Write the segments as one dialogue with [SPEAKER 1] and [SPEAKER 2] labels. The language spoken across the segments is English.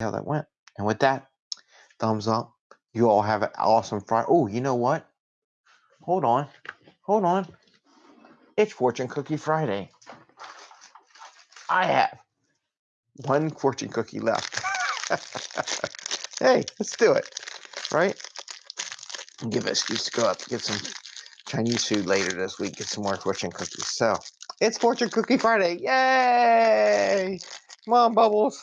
[SPEAKER 1] how that went. And with that, thumbs up. You all have an awesome Friday. Oh, you know what? Hold on. Hold on. It's Fortune Cookie Friday. I have one fortune cookie left. hey, let's do it. Right? Give an excuse to go up get some Chinese food later this week, get some more fortune cookies. So it's Fortune Cookie Friday. Yay! Come on, Bubbles.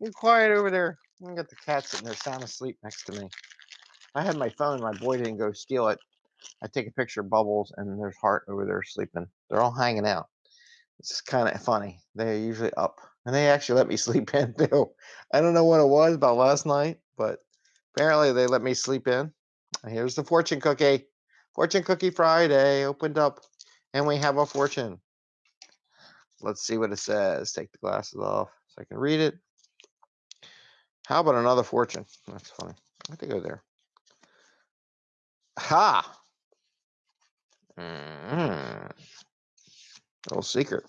[SPEAKER 1] You're quiet over there. I got the cat sitting there sound asleep next to me. I had my phone, my boy didn't go steal it. I take a picture of Bubbles and there's Heart over there sleeping. They're all hanging out. It's kind of funny. They're usually up. And they actually let me sleep in too. I don't know what it was about last night, but apparently they let me sleep in. Here's the fortune cookie. Fortune cookie Friday opened up and we have a fortune. Let's see what it says. Take the glasses off so I can read it. How about another fortune? That's funny. I have to go there. Ha! Mm-hmm. Little secret.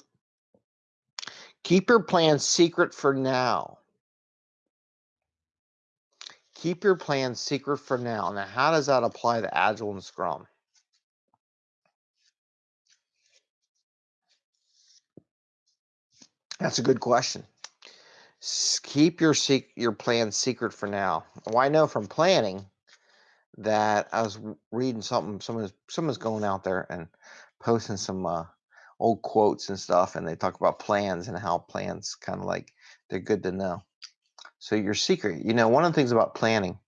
[SPEAKER 1] Keep your plan secret for now. Keep your plan secret for now. Now, how does that apply to Agile and Scrum? That's a good question. Keep your your plan secret for now. Well, I know from planning that I was reading something. Someone's someone's going out there and posting some uh, old quotes and stuff, and they talk about plans and how plans kind of like they're good to know. So your secret, you know, one of the things about planning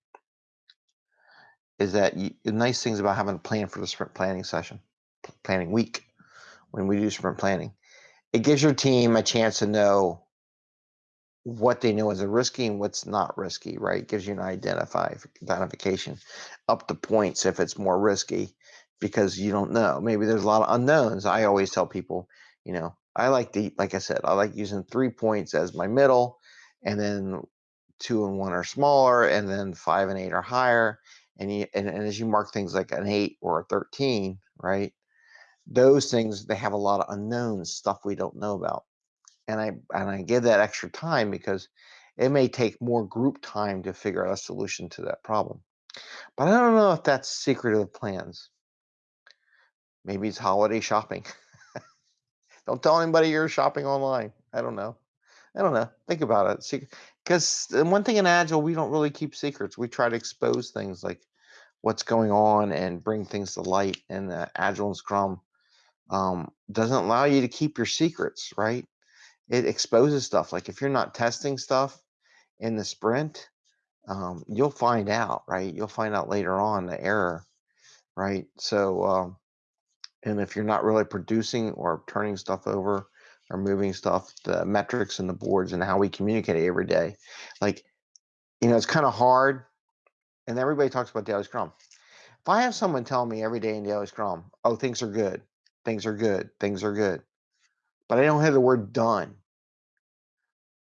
[SPEAKER 1] is that you, the nice things about having a plan for the sprint planning session, planning week, when we do sprint planning, it gives your team a chance to know what they know is a risky and what's not risky, right? Gives you an identify identification up to points if it's more risky because you don't know. Maybe there's a lot of unknowns. I always tell people, you know, I like to, like I said, I like using three points as my middle, and then two and one are smaller, and then five and eight are higher. And you, and, and as you mark things like an eight or a 13, right? Those things, they have a lot of unknowns, stuff we don't know about and I and I give that extra time because it may take more group time to figure out a solution to that problem. But I don't know if that's secret of the plans. Maybe it's holiday shopping. don't tell anybody you're shopping online. I don't know. I don't know. Think about it. Because one thing in Agile, we don't really keep secrets. We try to expose things like what's going on and bring things to light. And uh, Agile and Scrum um, doesn't allow you to keep your secrets, right? It exposes stuff. Like if you're not testing stuff in the sprint, um, you'll find out, right? You'll find out later on the error, right? So, um, and if you're not really producing or turning stuff over or moving stuff, the metrics and the boards and how we communicate every day, like, you know, it's kind of hard. And everybody talks about daily scrum. If I have someone tell me every day in daily scrum, oh, things are good, things are good, things are good, but I don't have the word done,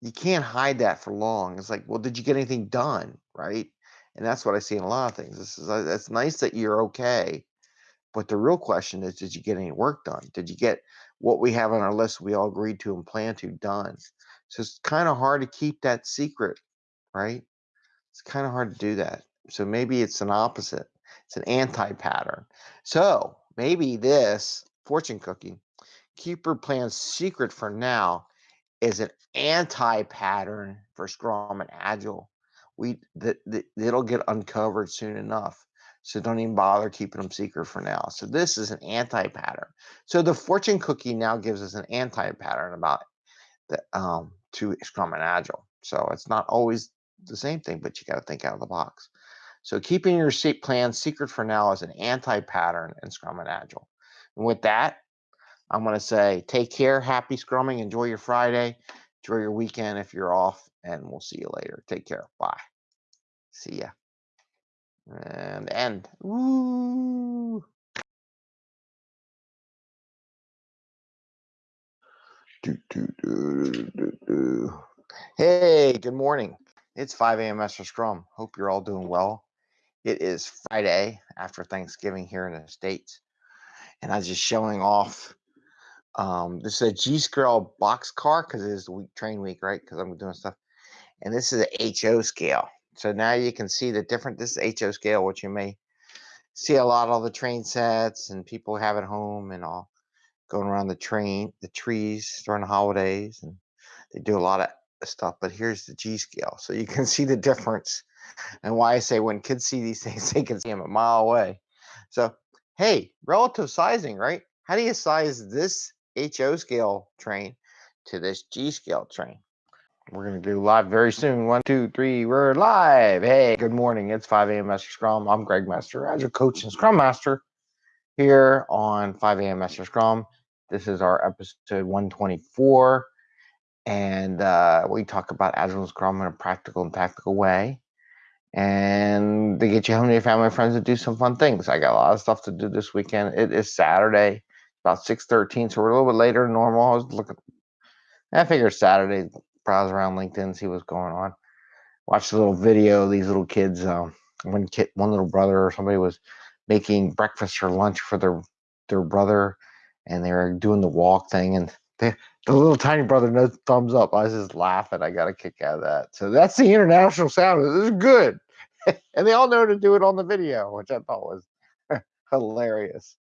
[SPEAKER 1] you can't hide that for long. It's like, well, did you get anything done? Right. And that's what I see in a lot of things. This is, uh, it's nice that you're okay. But the real question is, did you get any work done? Did you get what we have on our list we all agreed to and plan to done? So it's kind of hard to keep that secret, right? It's kind of hard to do that. So maybe it's an opposite. It's an anti-pattern. So maybe this fortune cookie, keep your plans secret for now is an anti-pattern for Scrum and Agile. We that it'll get uncovered soon enough. So don't even bother keeping them secret for now. So this is an anti-pattern. So the fortune cookie now gives us an anti-pattern about the um to Scrum and Agile. So it's not always the same thing, but you got to think out of the box. So keeping your plan secret for now is an anti-pattern in Scrum and Agile. And with that, I'm going to say take care, happy scrumming, enjoy your Friday, enjoy your weekend if you're off, and we'll see you later. Take care. Bye. See ya. And end. Woo. Hey, good morning. It's 5 a.m. Master Scrum. Hope you're all doing well. It is Friday after Thanksgiving here in the States. And I was just showing off um, this is a G Scale box car because it is the week train week, right? Because I'm doing stuff. and this is a HO scale. So now you can see the different, this is HO scale, which you may see a lot of the train sets and people have at home and all going around the train, the trees during the holidays. And they do a lot of stuff, but here's the G scale. So you can see the difference and why I say when kids see these things, they can see them a mile away. So, hey, relative sizing, right? How do you size this HO scale train to this G scale train? We're going to do live very soon. One, two, three, we're live. Hey, good morning. It's 5 a.m. Master Scrum. I'm Greg Master, Agile Coach and Scrum Master here on 5 a.m. Master Scrum. This is our episode 124. And uh, we talk about Agile and Scrum in a practical and tactical way. And they get you home to your family and friends to do some fun things. I got a lot of stuff to do this weekend. It is Saturday, about 6.13, so we're a little bit later than normal. I was looking, I figured Saturday, browse around LinkedIn, see what's going on. Watch the little video. These little kids, um, one kid, one little brother or somebody was making breakfast or lunch for their their brother, and they were doing the walk thing, and they, the little tiny brother no thumbs up. I was just laughing. I got a kick out of that. So that's the international sound. This is good, and they all know to do it on the video, which I thought was hilarious.